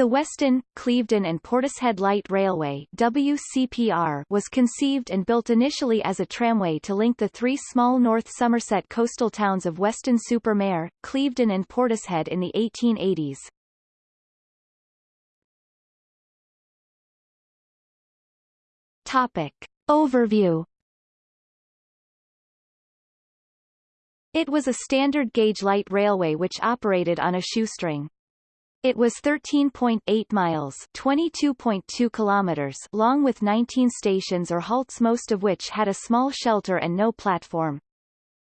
The Weston, Clevedon and Portishead Light Railway WCPR was conceived and built initially as a tramway to link the three small North Somerset coastal towns of Weston-super-Mare, Clevedon and Portishead in the 1880s. Topic. Overview It was a standard gauge light railway which operated on a shoestring. It was 13.8 miles 22.2 kilometers long with 19 stations or halts most of which had a small shelter and no platform.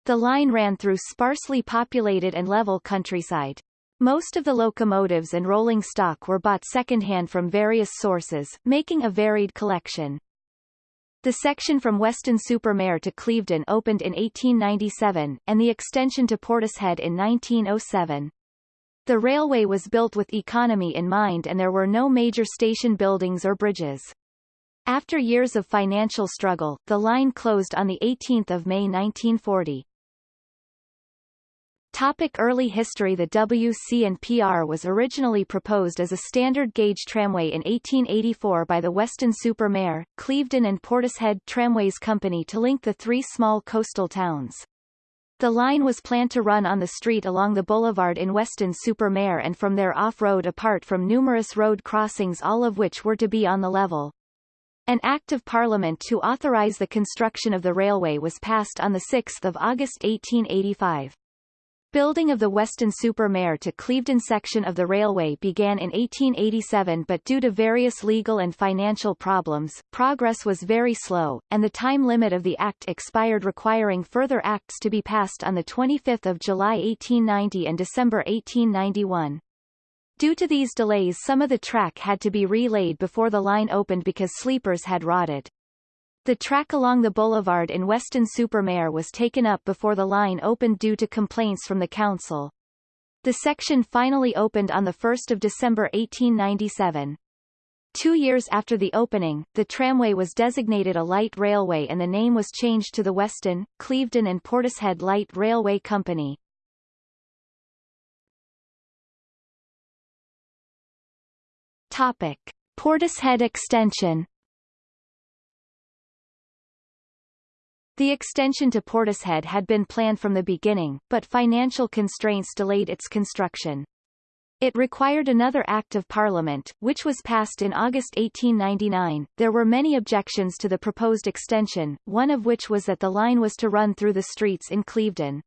The line ran through sparsely populated and level countryside. Most of the locomotives and rolling stock were bought secondhand from various sources, making a varied collection. The section from Weston-super-Mare to Clevedon opened in 1897, and the extension to Portishead in 1907. The railway was built with economy in mind and there were no major station buildings or bridges. After years of financial struggle, the line closed on 18 May 1940. Topic early history The WC&PR was originally proposed as a standard gauge tramway in 1884 by the Weston-super-Mare, Clevedon and Portishead Tramways Company to link the three small coastal towns. The line was planned to run on the street along the boulevard in Weston-super-Mare and from there off-road apart from numerous road crossings all of which were to be on the level. An Act of Parliament to authorize the construction of the railway was passed on 6 August 1885. Building of the Weston-super-Mare to Clevedon section of the railway began in 1887 but due to various legal and financial problems, progress was very slow, and the time limit of the Act expired requiring further acts to be passed on 25 July 1890 and December 1891. Due to these delays some of the track had to be relaid before the line opened because sleepers had rotted. The track along the boulevard in Weston-super-Mare was taken up before the line opened due to complaints from the council. The section finally opened on 1 December 1897. Two years after the opening, the tramway was designated a light railway and the name was changed to the Weston, Clevedon and Portishead Light Railway Company. Topic. Portishead Extension The extension to Portishead had been planned from the beginning, but financial constraints delayed its construction. It required another Act of Parliament, which was passed in August 1899. There were many objections to the proposed extension, one of which was that the line was to run through the streets in Clevedon.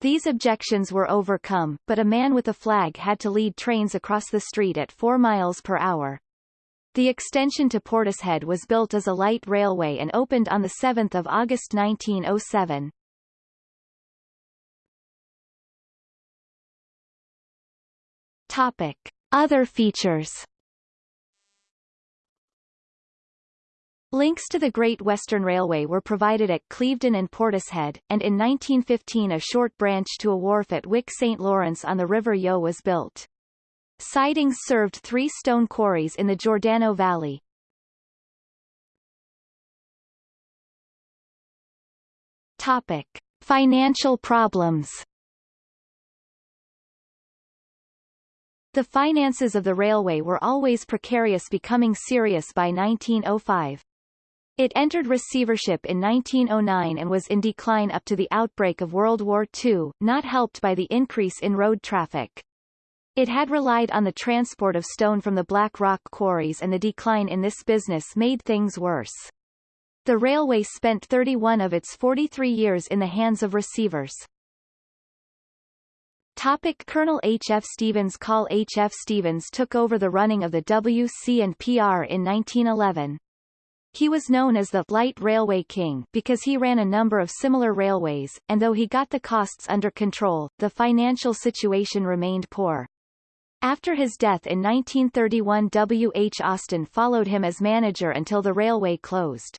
These objections were overcome, but a man with a flag had to lead trains across the street at 4 miles per hour. The extension to Portishead was built as a light railway and opened on 7 August 1907. Topic. Other features Links to the Great Western Railway were provided at Clevedon and Portishead, and in 1915 a short branch to a wharf at Wick St. Lawrence on the River Yeo was built. Sidings served three stone quarries in the Gordano Valley. Topic. Financial problems The finances of the railway were always precarious becoming serious by 1905. It entered receivership in 1909 and was in decline up to the outbreak of World War II, not helped by the increase in road traffic. It had relied on the transport of stone from the Black Rock quarries and the decline in this business made things worse. The railway spent 31 of its 43 years in the hands of receivers. Topic Colonel H. F. Stephens Col H. F. Stephens took over the running of the WC and PR in 1911. He was known as the Light Railway King because he ran a number of similar railways, and though he got the costs under control, the financial situation remained poor. After his death in 1931 W. H. Austin followed him as manager until the railway closed.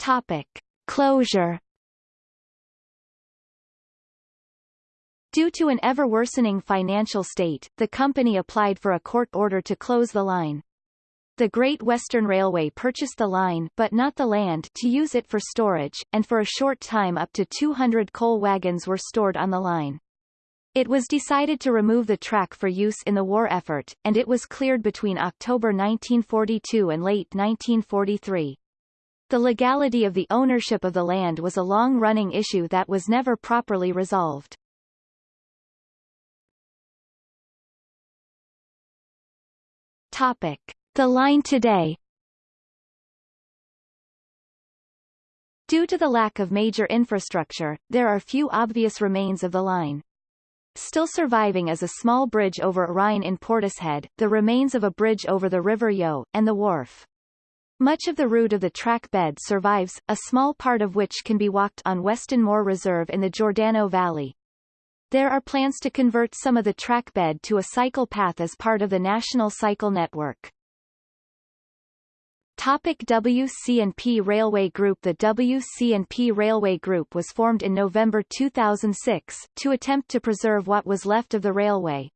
Topic. Closure Due to an ever-worsening financial state, the company applied for a court order to close the line. The Great Western Railway purchased the line but not the land to use it for storage, and for a short time up to 200 coal wagons were stored on the line. It was decided to remove the track for use in the war effort, and it was cleared between October 1942 and late 1943. The legality of the ownership of the land was a long-running issue that was never properly resolved. Topic. The line today Due to the lack of major infrastructure, there are few obvious remains of the line. Still surviving is a small bridge over a Rhine in Portishead, the remains of a bridge over the River Yeo, and the wharf. Much of the route of the track bed survives, a small part of which can be walked on Weston Moor Reserve in the Gordano Valley. There are plans to convert some of the track bed to a cycle path as part of the National Cycle Network. Topic WC&P Railway Group The WC&P Railway Group was formed in November 2006, to attempt to preserve what was left of the railway.